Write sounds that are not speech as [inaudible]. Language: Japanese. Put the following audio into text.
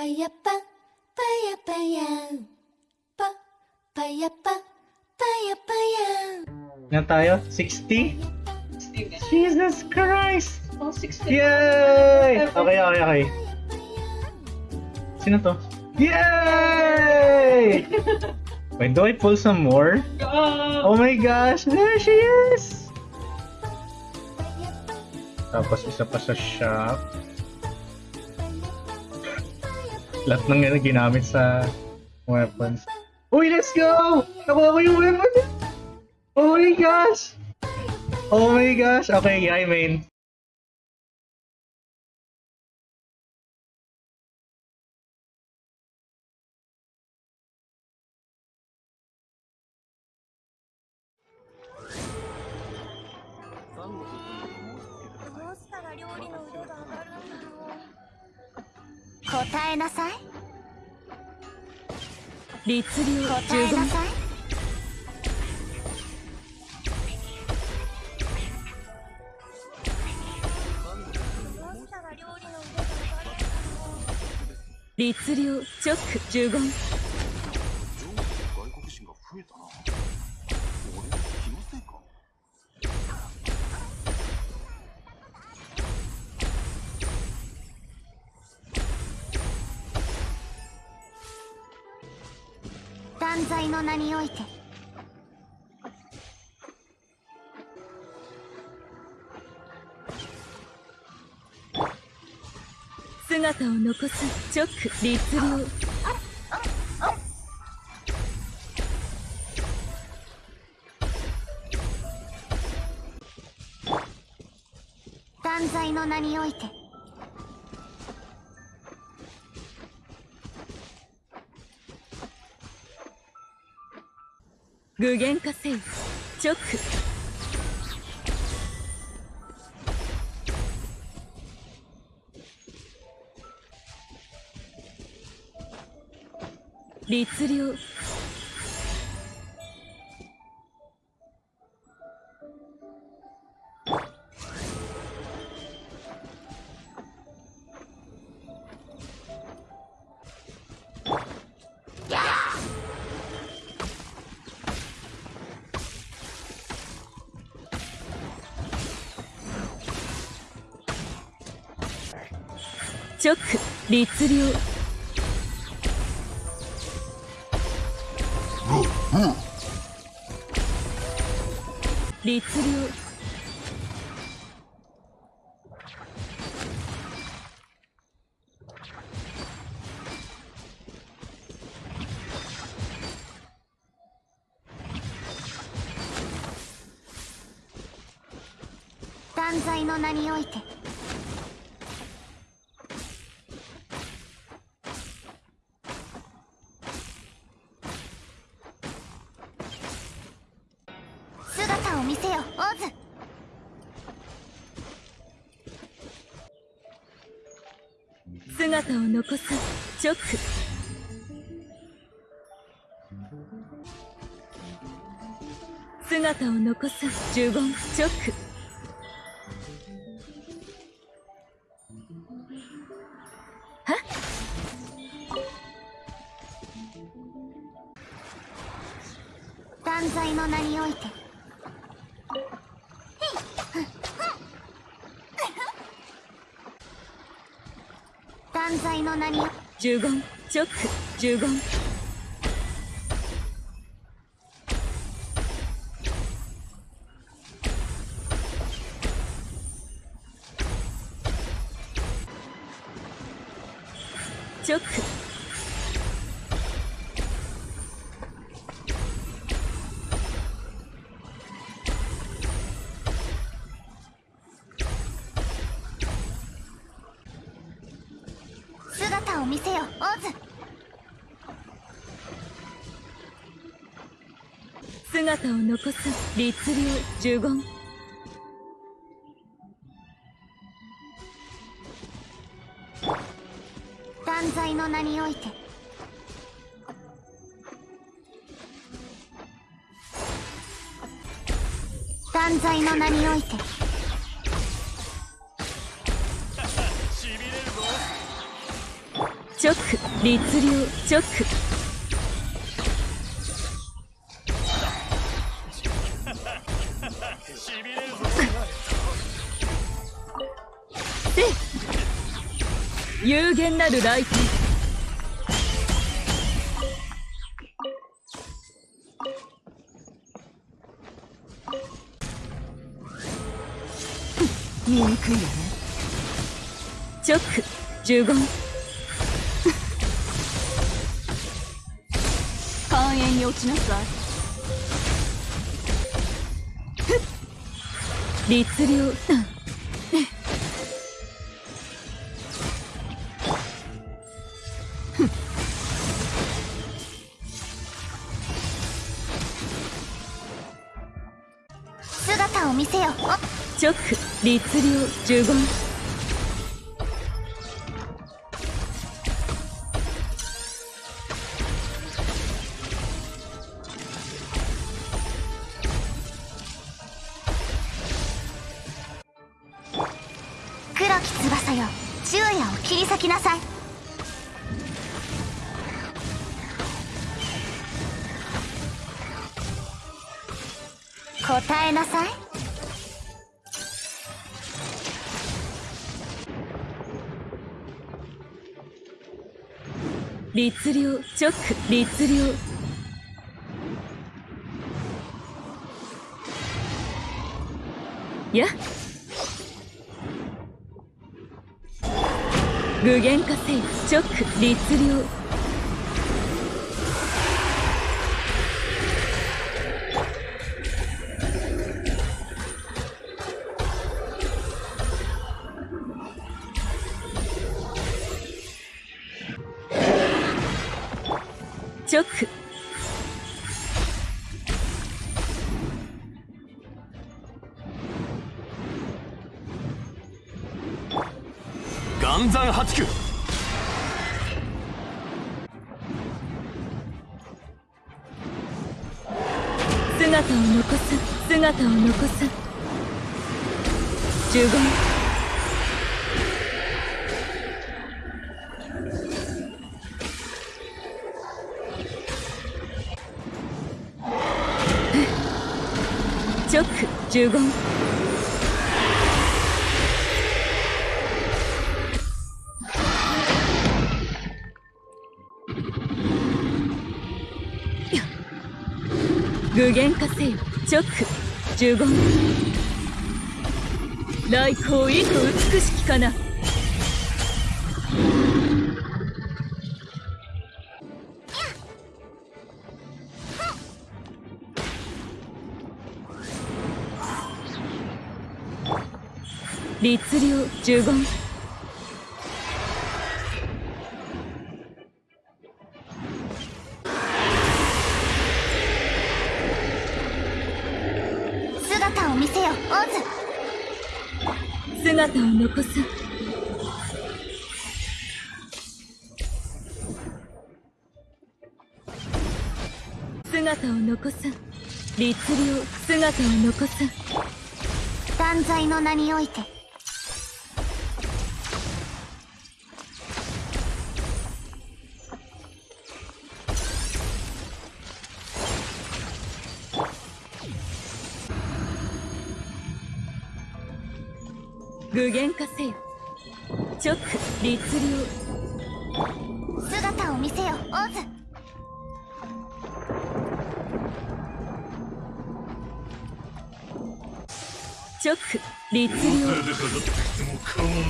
pa ya pa pa ya pa ya pa pa ya pa pa ya pa ya na tayo? 60 Jesus Christ! Oh 60 yay! Okay okay okay. Sino to? Yay! [laughs] Wait, do I pull some more? Oh my gosh, there she is! Tapos isa pa sa shop. Lahat ng yan ginamit sa weapons. Uy, let's go! Nakuha ko yung weapon! Oh my gosh! Oh my gosh! Okay, I mean.「答えなさい。律令答え律令直呪言断罪の名において。姿を残す直律令断罪の名において具現化せよ直。律令。直律令律令断罪の名において姿を見せよオズ姿を残す直。姿を残す呪言直。は断罪の名において断罪の名に十言チョック十言。チョック見せよオズ。姿を残す律令呪言。断罪の名において。断罪の名においてチョック律令チョックで有限なる来店見にくいよねチョック。呪 [laughs] 言落ちなさい。ふっ。律令うん姿を。見せよ直律令呪言黒き翼よ。昼夜を切り裂きなさい。答えなさい。律令直律令。や具現化せよ直律令。暗山八九姿を残す姿を残す。十五。チョック十五。具現化せよ直呪言来光意と美しきかな。律令呪言姿を残す。姿を残す。律令姿を残す。断罪の名において。具現化せよ。直律令姿を見せよオズ直律令でかかってきても構わんぞ。